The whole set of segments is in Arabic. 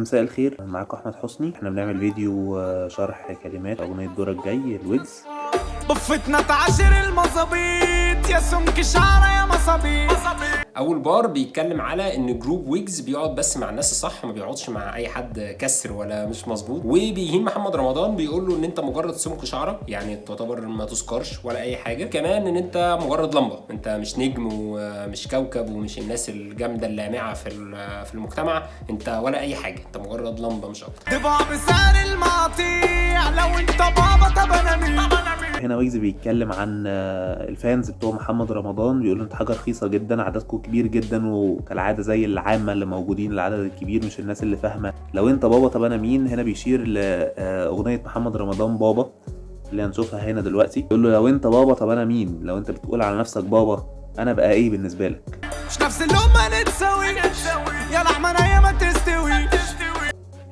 مساء الخير معاكم أحمد حسني. إحنا بنعمل فيديو آه، شرح كلمات أغنية دورك جاي الويجز. ضفتنا تعاشر المظابيط. يا سمك شعرة يا مصابيط أول بار بيتكلم على إن group ويجز بيقعد بس مع الناس الصح ما بيقعدش مع أي حد كسر ولا مش مظبوط. وبيهين محمد رمضان بيقول له إن أنت مجرد سمك شعرة يعني تعتبر ما تذكرش ولا أي حاجة. كمان إن أنت مجرد لمبة. أنت مش نجم ومش كوكب ومش الناس الجامدة اللامعة في في المجتمع. أنت ولا أي حاجة. أنت مجرد لمبة مش أكتر. تبقى بسعر المقاطيع لو أنت بابا طب أنا مين؟ هنا ويجز بيتكلم عن آه، الفانز بتوع محمد رمضان بيقول انت حاجة رخيصة جدا عددكم كبير جدا وكالعادة زي العامة اللي موجودين العدد الكبير مش الناس اللي فاهمة. لو أنت بابا طب أنا مين؟ هنا بيشير لاغنيه محمد رمضان بابا اللي هنشوفها هنا دلوقتي. يقول له لو أنت بابا طب أنا مين؟ لو أنت بتقول على نفسك بابا أنا بقى إيه بالنسبة لك؟ مش نفس اللقمه نتساوي يا لحمه ما تستوي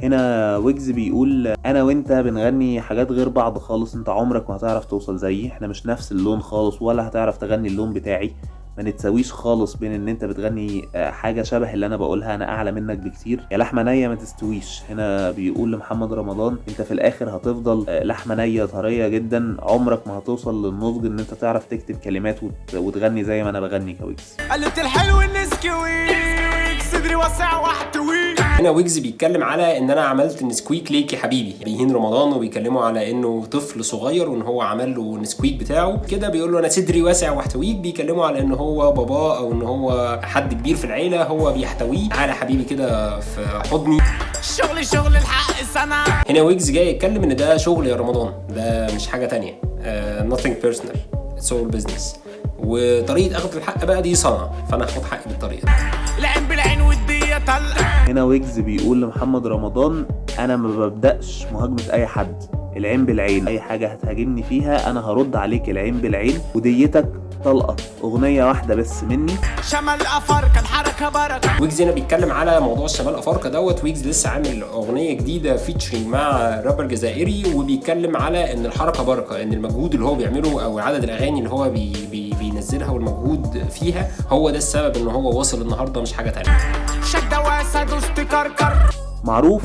هنا ويجز بيقول أنا وأنت بنغني حاجات غير بعض خالص أنت عمرك ما هتعرف توصل زيي إحنا مش نفس اللون خالص ولا هتعرف تغني اللون بتاعي. ما نتساويش خالص بين إن أنت بتغني آه، حاجة شبه اللي أنا بقولها أنا أعلى منك بكتير. يا لحمة نية ما تستويش. هنا بيقول لمحمد رمضان أنت في الآخر هتفضل آه، لحمة نية طرية جدا. عمرك ما هتوصل للنضج إن أنت تعرف تكتب كلمات وت- وتغني زي ما أنا بغني كويجز. قلت الحلو النسكويك صدري واسع واحتويك هنا ويجز بيتكلم على إن أنا عملت نسكويك ليك يا حبيبي. بيهين رمضان وبيكلمه على إنه طفل صغير وإن هو عمل له نسكويك بتاعه. كده بيقول له أنا صدري واسع واحتويك. بيكلمه على إن هو باباه أو إن هو حد كبير في العيلة هو بيحتويه تعالى يا حبيبي كده في حضني. شغل شغل الحق صنعة هنا ويجز جاي يتكلم إن ده شغل يا رمضان. ده مش حاجة تانية. uh, nothing personal. It's all business. وطريقة أخذ الحق بقى دي صنعة. فأنا هاخد حقي بالطريقة دي. العين بالعين والدية طلقة هنا ويجز بيقول لمحمد رمضان أنا ما ببدأش مهاجمة أي حد العين بالعين أي حاجة هتهاجمني فيها أنا هرد عليك العين بالعين وديتك طلقة أغنية واحدة بس مني. شمال افارقه الحركه بركة. ويجز هنا بيتكلم على موضوع الشمال افارقه دوت. ويجز لسه عامل أغنية جديدة featuring مع رابر جزائري وبيتكلم على إن الحركة بركة إن المجهود اللي هو بيعمله أو عدد الأغاني اللي هو بي بي بينزلها والمجهود فيها هو ده السبب إن هو واصل النهارده مش حاجة تانية. دوست كركر. معروف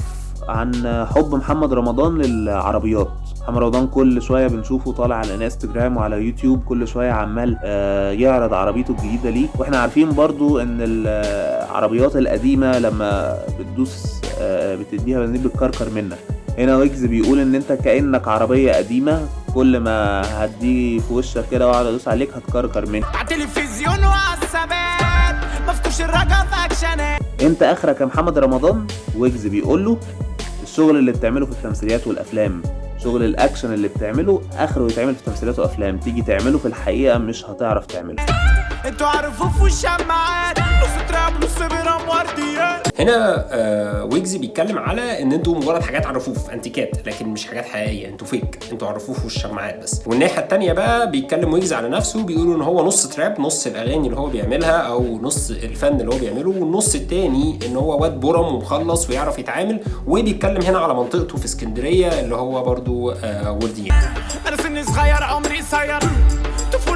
عن حب محمد رمضان للعربيات. محمد رمضان كل شوية بنشوفه طالع على الانستجرام وعلى يوتيوب كل شوية عمال آه، يعرض عربيته الجديدة ليه. وإحنا عارفين برضو إن العربيات القديمة لما بتدوس آه، بتديها بنزين بتكركر منك. هنا ويجز بيقول إن أنت كأنك عربية قديمة كل ما هديه في وشك كده وأقعد أدوس عليك هتكركر منك. على التلفزيون وعلى مفتوش الرجا في اكشنات انت اخرك يا محمد رمضان؟ ويجز بيقول له الشغل اللي بتعمله في التمثيليات والافلام شغل الاكشن اللي بتعمله اخره يتعمل في تمثيليات وافلام تيجي تعمله في الحقيقة مش هتعرف تعمله. أنتوا ع الرفوف والشماعات هنا آه ويجز بيتكلم على إن أنتوا مجرد حاجات على الرفوف أنتيكات لكن مش حاجات حقيقية أنتوا فيك أنتوا على الرفوف والشماعات بس. والناحية التانية بقى بيتكلم ويجز على نفسه بيقولوا إن هو نص trap نص الأغاني اللي هو بيعملها أو نص الفن اللي هو بيعمله والنص التاني إن هو واد برم ومخلص ويعرف يتعامل. وبيتكلم هنا على منطقته في اسكندرية اللي هو برضو آه ورديان أنا سني صغير عمري قصير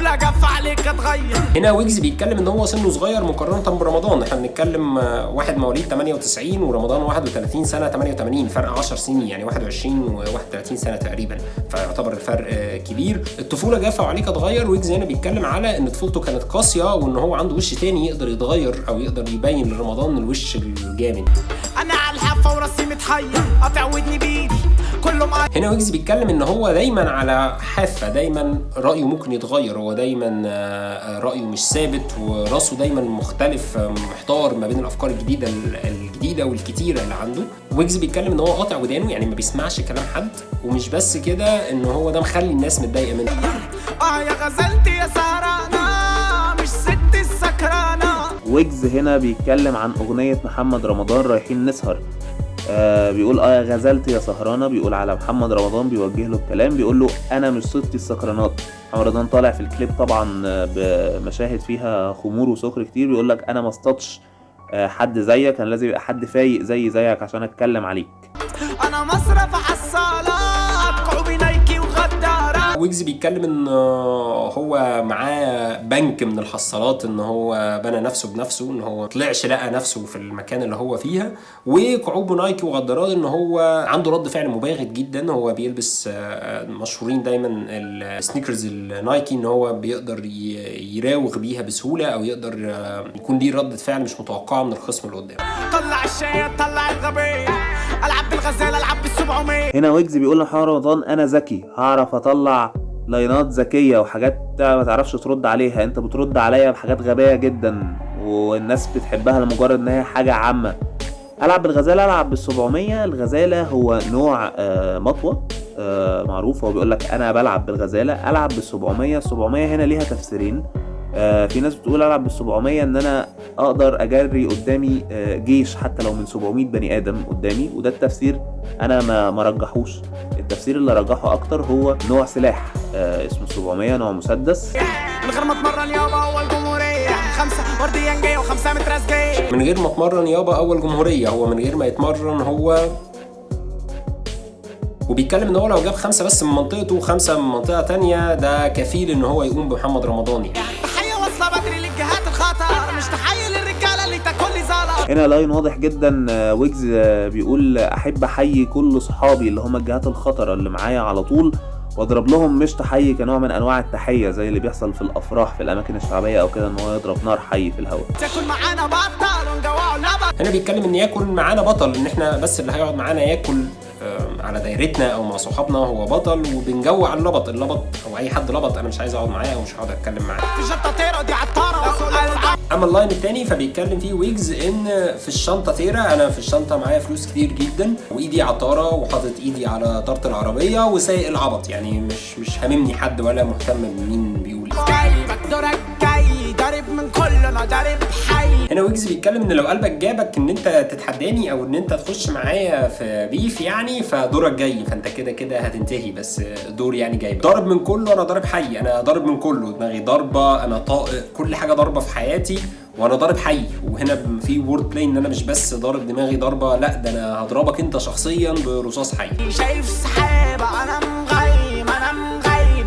طفولة جف عليك اتغير هنا ويجز بيتكلم إن هو سنه صغير مقارنة برمضان. إحنا بنتكلم آه، واحد مواليد 98 ورمضان 31 سنة 88 فرق 10 سنين يعني 21 و31 سنة تقريبا. فيعتبر الفرق آه، كبير. الطفولة جافة وعليك اتغير ويجز هنا بيتكلم على إن طفولته كانت قاسية وإن هو عنده وش تاني يقدر يتغير أو يقدر يبين لرمضان الوش الجامد. أنا على الحافة وراسي متحير قاطع ودني بإيدي. كله معايا هنا ويجز بيتكلم إن هو دايما على حافة دايما رأيه ممكن يتغير هو دايما آه، رأيه مش ثابت ورأسه دايما مختلف آه، محتار ما بين الأفكار الجديدة الجديدة والكتيرة اللي عنده. ويجز بيتكلم إن هو قاطع ودانه يعني ما بيسمعش كلام حد. ومش بس كده إن هو ده مخلي الناس متضايقة منه. آه يا غزلتي يا سهرانة مش ست السكرانة. ويجز هنا بيتكلم عن أغنية محمد رمضان رايحين نسهر. آه بيقول آه يا غزلت يا سهرانة. بيقول على محمد رمضان بيوجه له الكلام. بيقول له أنا مش صدتي السكرانات. محمد رمضان طالع في الكليب طبعا آه، بمشاهد فيها خمور وسكر كتير. بيقول لك أنا ما اصطادش آه، حد زيك. كان لازم يبقى حد فايق زي زيك عشان أتكلم عليك. أنا مصرف نايكي وغدارة ويجز بيتكلم إن آه، هو معاه بنك من الحصالات إن هو بنى نفسه بنفسه إن هو طلعش لقى نفسه في المكان اللي هو فيها. وكعوب نايكي وغدارات إن هو عنده رد فعل مباغت جدا. هو بيلبس آه، مشهورين دايما السنيكرز النايكي إن هو بيقدر يراوغ بيها بسهولة أو يقدر آه، يكون ليه ردة فعل مش متوقعة من الخصم اللي قدامه. طلع الشيء طلع الغبي ألعب بالغزال ألعب بالسبعمية هنا ويجز بيقول لمحمد رمضان أنا ذكي هعرف أطلع لاينات ذكية وحاجات ما تعرفش ترد عليها أنت بترد عليا بحاجات غبية جدا والناس بتحبها لمجرد إن هي حاجة عامة. ألعب بالغزالة ألعب بالسبعمية الغزالة هو نوع آه، مطوة آه، معروف هو بيقول لك أنا بلعب بالغزالة ألعب بالسبعمية السبعمية هنا ليها تفسيرين. آه، في ناس بتقول ألعب بالسبعمية إن أنا أقدر أجري قدامي آه، جيش حتى لو من 700 بني آدم قدامي وده التفسير أنا ما ما رجحوش. التفسير اللي رجحه أكتر هو نوع سلاح آه، اسمه 700 نوع مسدس. من غير ما أتمرن يابا أول جمهورية. خمسة ورديان جاي وخمسة متراس جاي من غير ما أتمرن يابا أول جمهورية. هو من غير ما يتمرن هو وبيتكلم إن هو لو جاب خمسة بس من منطقته وخمسة من منطقة تانية ده كفيل إن هو يقوم بمحمد رمضان يعني هنا لاين واضح جدا آه، ويجز آه، بيقول أحب احيي كل صحابي اللي هم الجهات الخطرة اللي معايا على طول واضرب لهم مش تحيي كنوع من أنواع التحية زي اللي بيحصل في الأفراح في الأماكن الشعبية أو كده إن هو يضرب نار حي في الهواء. تاكل معانا بطل ونجوعه لبن. هنا بيتكلم إن ياكل معانا بطل إن إحنا بس اللي هيقعد معانا ياكل على دايرتنا أو مع صحابنا هو بطل وبنجوع اللبط اللبط أو أي حد لبط أنا مش عايز أقعد معاه أو مش هقعد أتكلم معاه. في طيرة دي عطارة اما اللاين التاني فبيتكلم فيه ويجز إن في الشنطة تيرا أنا في الشنطة معايا فلوس كتير جدا وإيدي عطاره وحاطط إيدي على طاره العربية وسايق العبط. يعني مش مش هاممني حد ولا مهتم بمين بيقول ضارب من كله أنا ضارب حي. هنا ويجز بيتكلم إن لو قلبك جابك إن أنت تتحداني أو إن أنت تخش معايا في beef يعني فدورك جاي فأنت كده كده هتنتهي بس دور يعني جاي. ضارب من كله أنا ضارب حي. أنا ضارب من كله دماغي ضربه أنا طائق كل حاجة ضربه في حياتي وأنا ضارب حي. وهنا في wordplay إن أنا مش بس ضارب دماغي ضربه لأ ده أنا هضربك أنت شخصيا برصاص حي. شايف سحابة أنا مغيب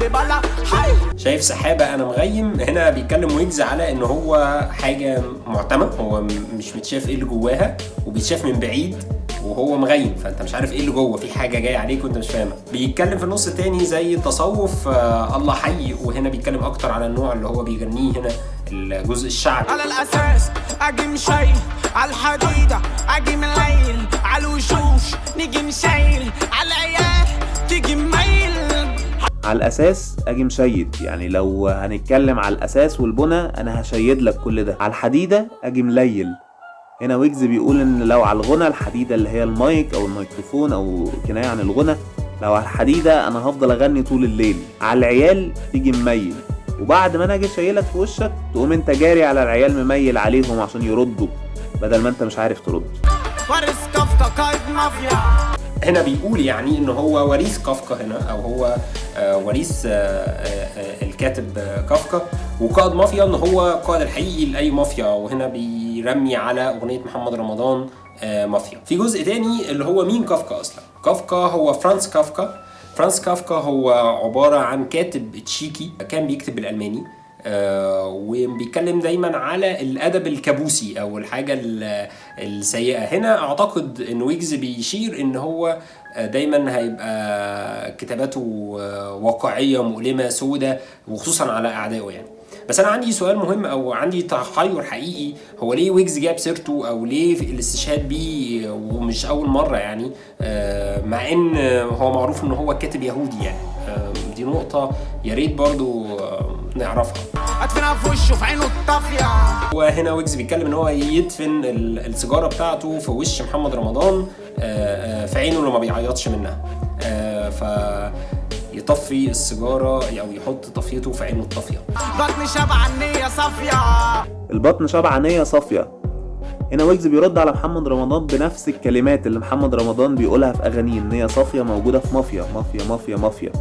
بلا. حي شايف سحابة أنا مغيم. هنا بيتكلم ويجز على إن هو حاجة معتمه هو مش متشاف إيه اللي جواها وبيتشاف من بعيد وهو مغيم. فأنت مش عارف إيه اللي جوه. في حاجة جاية عليك وأنت مش فاهمها. بيتكلم في النص التاني زي التصوف آه الله حي. وهنا بيتكلم أكتر على النوع اللي هو بيغنيه هنا الجزء الشعبي. على الأساس أجي مشايل على الحديدة أجي من على الأساس أجي مشيد. يعني لو هنتكلم على الأساس والبنى أنا هشيد لك كل ده. على الحديدة أجي مليل. هنا ويجز بيقول إن لو على الغنى الحديدة اللي هي المايك أو الميكروفون أو كناية عن الغنى لو على الحديدة أنا هفضل أغني طول الليل. على العيال تيجي مميل. وبعد ما أنا أجي شايلك في وشك تقوم أنت جاري على العيال مميل عليهم عشان يردوا بدل ما أنت مش عارف ترد. هنا بيقول يعني إن هو وريث كافكا هنا أو هو آه، وريث آه، آه، الكاتب كافكا. وقائد مافيا إن هو القائد الحقيقي لأي مافيا. وهنا بيرمي على أغنية محمد رمضان مافيا. في جزء تاني اللي هو مين كافكا أصلا؟ كافكا هو فرانس كافكا. فرانس كافكا هو عبارة عن كاتب تشيكي كان بيكتب بالألماني. آه، وبيتكلم دايما على الأدب الكابوسي أو الحاجة ال- السيئة. هنا أعتقد إن ويجز بيشير إن هو آه، دايما هيبقى كتاباته آه، واقعية مؤلمة سودة وخصوصا على أعدائه يعني. بس أنا عندي سؤال مهم أو عندي تحير حقيقي. هو ليه ويجز جاب سيرته أو ليه الاستشهاد بيه ومش أول مرة يعني؟ آه، مع إن هو معروف إن هو كاتب يهودي يعني. آه، دي نقطة. يا ريت برضو آه، نعرفها. ادفنها في وشه في عينه الطافية. وهنا ويجز بيتكلم إن هو يدفن ال- السيجارة بتاعته في وش محمد رمضان آه، آه، في عينه اللي ما بيعيطش منها. آه، ف يطفي السيجارة أو يحط طفيته في عينه الطافية. بطني شبع النية صافية. البطن شبعانية صافية. هنا ويجز بيرد على محمد رمضان بنفس الكلمات اللي محمد رمضان بيقولها في أغانيه إن هي صافية موجودة في مافيا مافيا مافيا مافيا.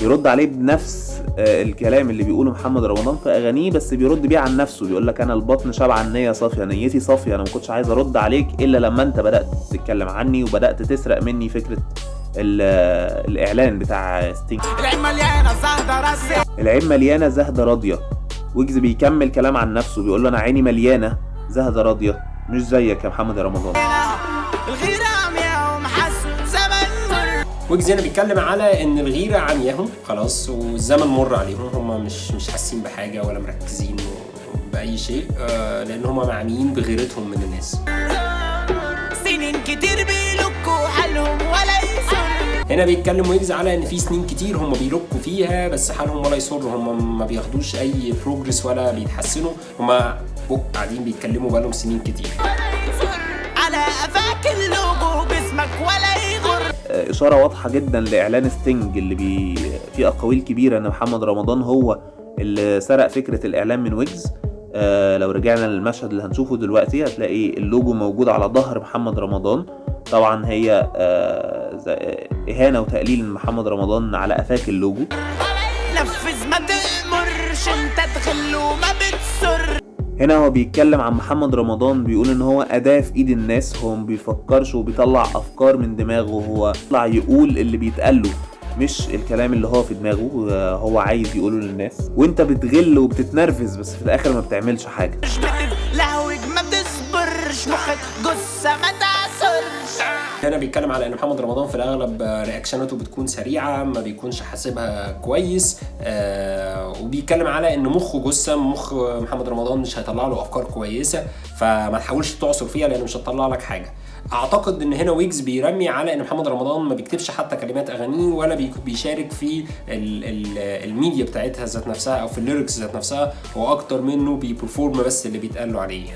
بيرد عليه بنفس آه، الكلام اللي بيقوله محمد رمضان في أغانيه بس بيرد بيه عن نفسه بيقول لك أنا البطن شبعان نية صافية نيتي صافية أنا ما كنتش عايز أرد عليك إلا لما أنت بدأت تتكلم عني وبدأت تسرق مني فكرة ال- الإعلان بتاع ستينج العين مليانة زهدة راسي العين مليانة زهدة راضية. ويجز بيكمل كلام عن نفسه بيقول له أنا عيني مليانة زهدة راضية مش زيك يا محمد رمضان. الغيرة ويجز هنا بيتكلم على إن الغيرة عمياهم خلاص والزمن مر عليهم هم مش مش حاسين بحاجة ولا مركزين بأي شيء آه، لأن هم معميين بغيرتهم من الناس. سنين كتير بيلكوا حالهم ولا هنا بيتكلم ويجز على إن في سنين كتير هم بيلقوا فيها بس حالهم ولا يسر هم ما بياخدوش أي بروجرس ولا بيتحسنوا هم قاعدين بيتكلموا بقالهم سنين كتير. على قفاك اللوجو باسمك ولا آه، إشارة واضحة جدا لإعلان ستينج اللي بي في أقاويل كبيرة إن محمد رمضان هو اللي سرق فكرة الإعلان من ويجز. آه لو رجعنا للمشهد اللي هنشوفه دلوقتي هتلاقي اللوجو موجود على ظهر محمد رمضان. طبعا هي آه إهانة وتقليل من محمد رمضان على قفاك اللوجو. نفذ ما تأمرش انت تغل وما بتسر. هنا هو بيتكلم عن محمد رمضان بيقول إن هو أداة في إيد الناس هو ما بيفكرش وبيطلع أفكار من دماغه هو يطلع يقول اللي بيتقال له مش الكلام اللي هو في دماغه هو عايز يقوله للناس. وأنت بتغل وبتتنرفز بس في الآخر ما بتعملش حاجة. مش ما بتصبرش مخك تعصرش هنا بيتكلم على إن محمد رمضان في الأغلب رياكشناته بتكون سريعة ما بيكونش حاسبها كويس آه وبيتكلم على إن مخه جثة مخ محمد رمضان مش هيطلع له أفكار كويسة فما تحاولش تعصر فيها لأن مش هتطلع لك حاجة. أعتقد إن هنا ويجز بيرمي على إن محمد رمضان ما بيكتبش حتى كلمات أغانيه ولا بي- بيشارك في ال ال الميديا بتاعتها ذات نفسها أو في ال lyrics ذات نفسها هو أكتر منه بي perform بس اللي بيتقال له عليه